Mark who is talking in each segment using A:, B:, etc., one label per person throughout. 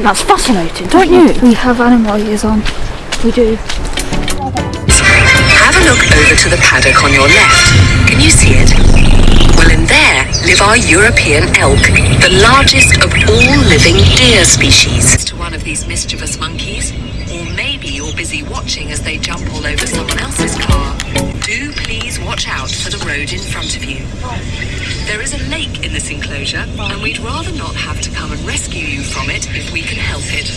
A: think that's fascinating, don't you?
B: We have animal ears on. We do.
C: Have a look over to the paddock on your left. Can you see it? Well, in there live our European elk, the largest of all living deer species. To one of these mischievous monkeys, or maybe you're busy watching as they jump all over someone else's car. Do please watch out for the road in front of you. In this enclosure, and we'd rather not have to come and rescue you from it if we can help it.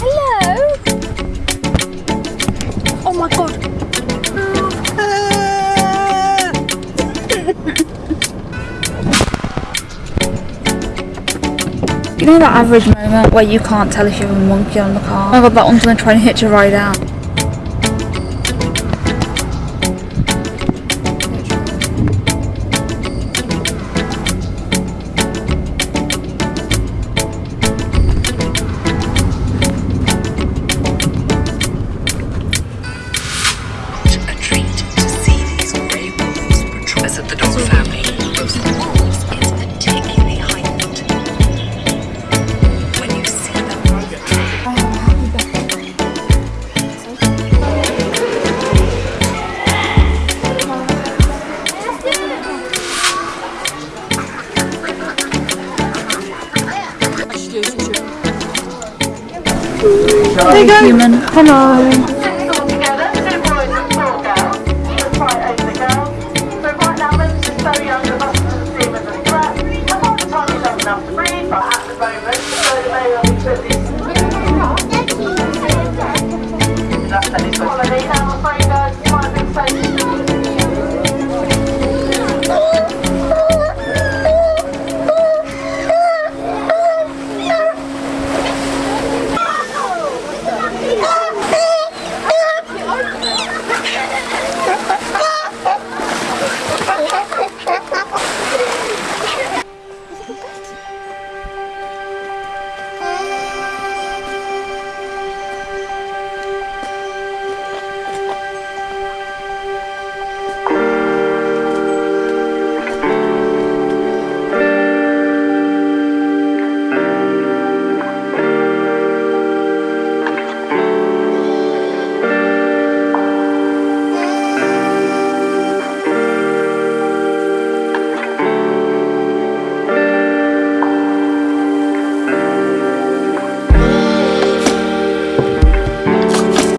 B: Hello. Oh my god. You know that average moment where you can't tell if you have a monkey on the car? Oh my god, that one's gonna try and hitch a ride out. There you go. Human. Hello.
D: all together, two boys and four girls. Let's fight over the